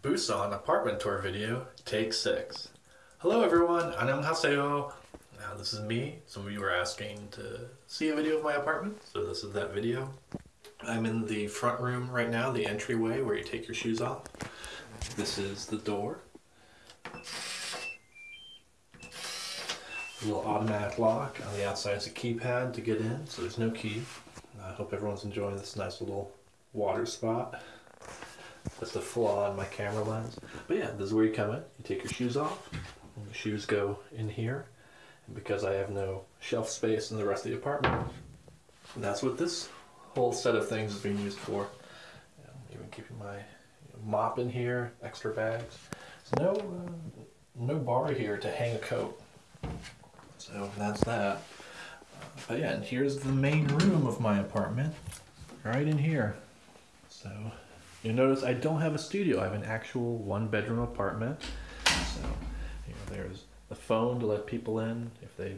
Busan apartment tour video, take six. Hello everyone, annyeonghaseyo. Now this is me. Some of you were asking to see a video of my apartment, so this is that video. I'm in the front room right now, the entryway where you take your shoes off. This is the door. A little automatic lock. On the outside is a keypad to get in, so there's no key. I hope everyone's enjoying this nice little water spot. That's the flaw in my camera lens. But yeah, this is where you come in. You take your shoes off. The shoes go in here. And because I have no shelf space in the rest of the apartment, that's what this whole set of things is being used for. You know, even keeping my mop in here, extra bags. No, uh, no bar here to hang a coat. So that's that. But yeah, and here's the main room of my apartment, right in here. So you notice I don't have a studio. I have an actual one bedroom apartment. So you know, there's the phone to let people in if they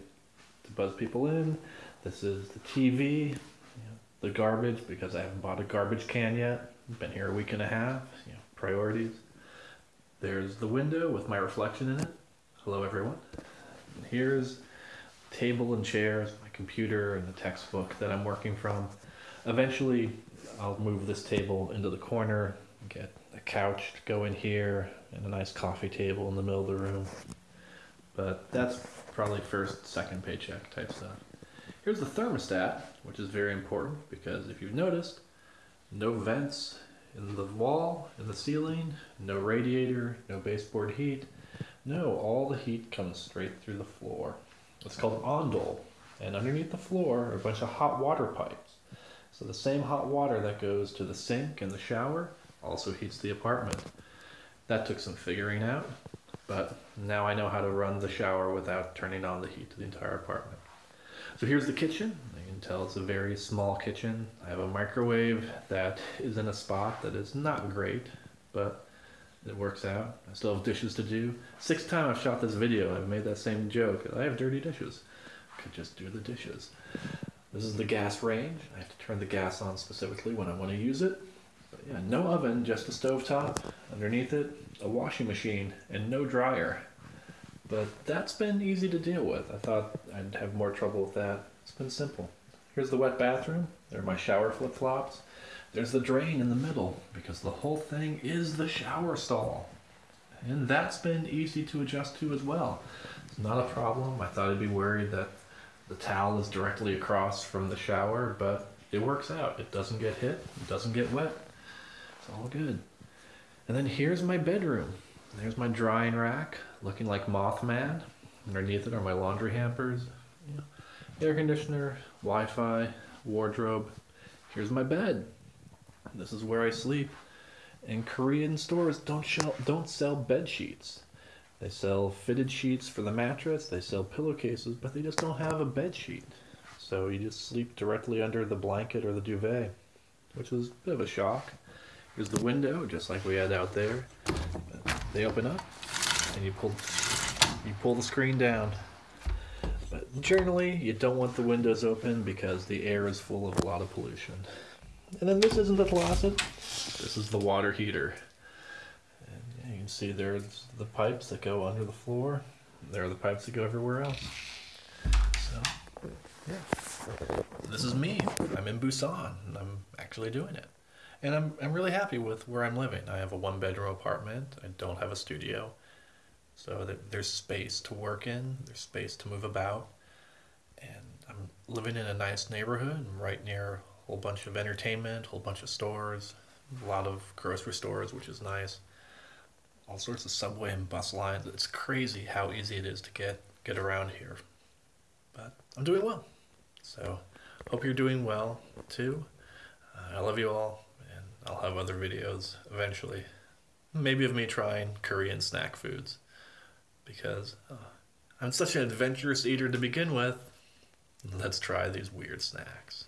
to buzz people in. This is the TV, you know, the garbage because I haven't bought a garbage can yet. Been here a week and a half. You know, priorities. There's the window with my reflection in it. Hello everyone. And here's table and chairs, my computer and the textbook that I'm working from. Eventually, I'll move this table into the corner, get a couch to go in here, and a nice coffee table in the middle of the room. But that's probably first, second paycheck type stuff. Here's the thermostat, which is very important because if you've noticed, no vents in the wall, in the ceiling, no radiator, no baseboard heat. No, all the heat comes straight through the floor. It's called ondol, and underneath the floor are a bunch of hot water pipes. So the same hot water that goes to the sink and the shower also heats the apartment. That took some figuring out, but now I know how to run the shower without turning on the heat to the entire apartment. So here's the kitchen. You can tell it's a very small kitchen. I have a microwave that is in a spot that is not great, but it works out. I still have dishes to do. Sixth time I've shot this video, I've made that same joke. I have dirty dishes. I could just do the dishes. This is the gas range. I have to turn the gas on specifically when I want to use it. But yeah, no oven, just a stove top. Underneath it, a washing machine and no dryer. But that's been easy to deal with. I thought I'd have more trouble with that. It's been simple. Here's the wet bathroom. There are my shower flip-flops. There's the drain in the middle because the whole thing is the shower stall. And that's been easy to adjust to as well. It's not a problem. I thought I'd be worried that the towel is directly across from the shower, but it works out. It doesn't get hit, it doesn't get wet. It's all good. And then here's my bedroom. There's my drying rack, looking like Mothman. Underneath it are my laundry hampers, know, air conditioner, Wi-Fi, wardrobe. Here's my bed. This is where I sleep. And Korean stores don't sell, don't sell bed sheets. They sell fitted sheets for the mattress, they sell pillowcases, but they just don't have a bed sheet. So you just sleep directly under the blanket or the duvet, which is a bit of a shock. Here's the window, just like we had out there. They open up, and you pull, you pull the screen down. But generally, you don't want the windows open because the air is full of a lot of pollution. And then this isn't the closet, this is the water heater see there's the pipes that go under the floor. There are the pipes that go everywhere else. So, yeah. This is me. I'm in Busan. And I'm actually doing it. And I'm, I'm really happy with where I'm living. I have a one bedroom apartment. I don't have a studio. So there's space to work in, there's space to move about. And I'm living in a nice neighborhood right near a whole bunch of entertainment, a whole bunch of stores, a lot of grocery stores, which is nice all sorts of subway and bus lines. It's crazy how easy it is to get get around here. But I'm doing well. So hope you're doing well too. Uh, I love you all, and I'll have other videos eventually. Maybe of me trying Korean snack foods because uh, I'm such an adventurous eater to begin with. Let's try these weird snacks.